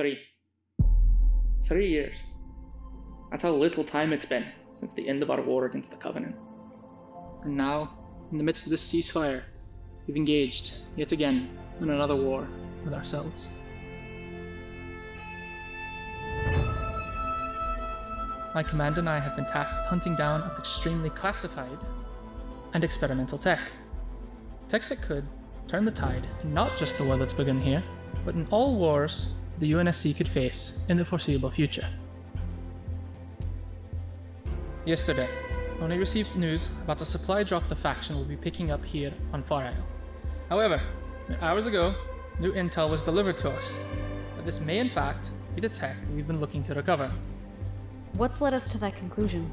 Three. Three years. That's how little time it's been since the end of our war against the Covenant. And now, in the midst of this ceasefire, we've engaged, yet again, in another war with ourselves. My command and I have been tasked with hunting down of extremely classified and experimental tech. Tech that could turn the tide in not just the war that's begun here, but in all wars the UNSC could face in the foreseeable future. Yesterday, ONI received news about a supply drop the faction will be picking up here on Far Isle. However, hours ago, new intel was delivered to us that this may in fact be the tech we've been looking to recover. What's led us to that conclusion?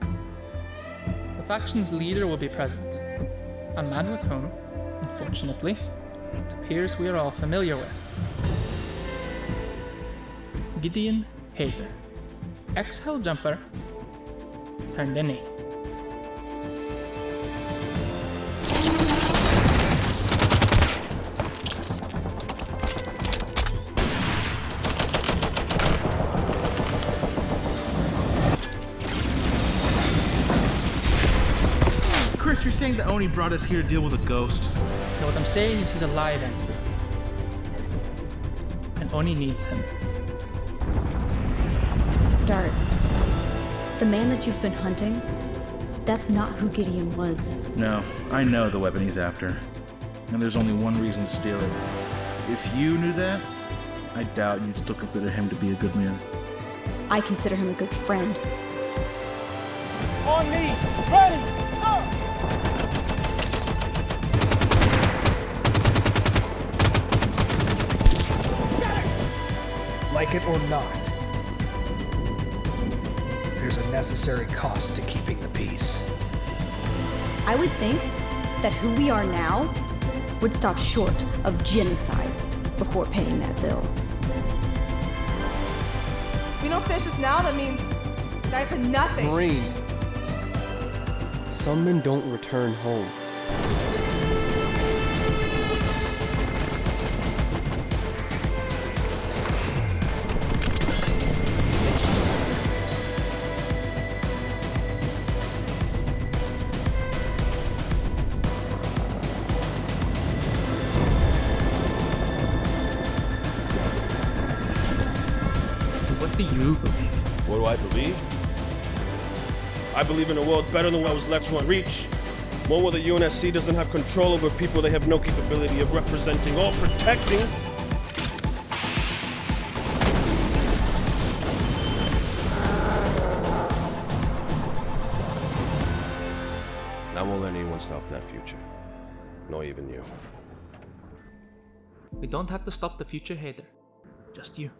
The faction's leader will be present, a man with whom, unfortunately, it appears we are all familiar with. Gideon Hayter, ex-Hell Jumper, turned innie. Chris, you're saying that ONI brought us here to deal with a ghost? No, what I'm saying is he's alive, Andrew. And ONI needs him. Dart, the man that you've been hunting, that's not who Gideon was. No, I know the weapon he's after. And there's only one reason to steal it. If you knew that, I doubt you'd still consider him to be a good man. I consider him a good friend. On me! Ready! Like it or not, there's a necessary cost to keeping the peace. I would think that who we are now would stop short of genocide before paying that bill. If we don't finish this now, that means die for nothing. Marine. Some men don't return home. Do you believe? What do I believe? I believe in a world better than what was left to unreach. One where the UNSC doesn't have control over people they have no capability of representing or protecting. And I won't let anyone stop that future. Not even you. We don't have to stop the future Hayter. Just you.